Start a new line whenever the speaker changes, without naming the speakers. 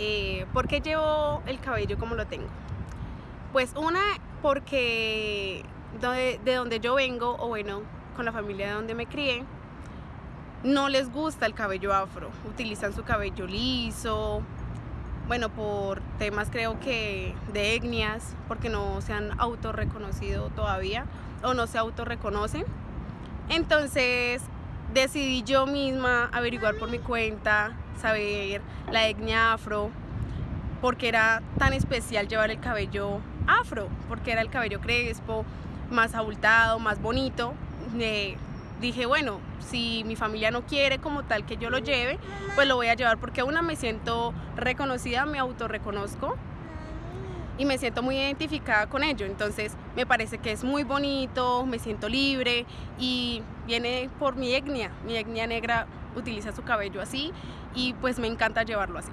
eh, ¿por qué llevo el cabello como lo tengo? Pues una, porque de, de donde yo vengo, o bueno, con la familia de donde me crié, no les gusta el cabello afro, utilizan su cabello liso, bueno, por temas creo que de etnias, porque no se han autorreconocido todavía o no se autorreconocen. Entonces decidí yo misma averiguar por mi cuenta, saber la etnia afro, porque era tan especial llevar el cabello afro, porque era el cabello crespo, más abultado, más bonito. Eh, dije, bueno, si mi familia no quiere como tal que yo lo lleve, pues lo voy a llevar porque una me siento reconocida, me autorreconozco y me siento muy identificada con ello. Entonces me parece que es muy bonito, me siento libre y viene por mi etnia. Mi etnia negra utiliza su cabello así y pues me encanta llevarlo así.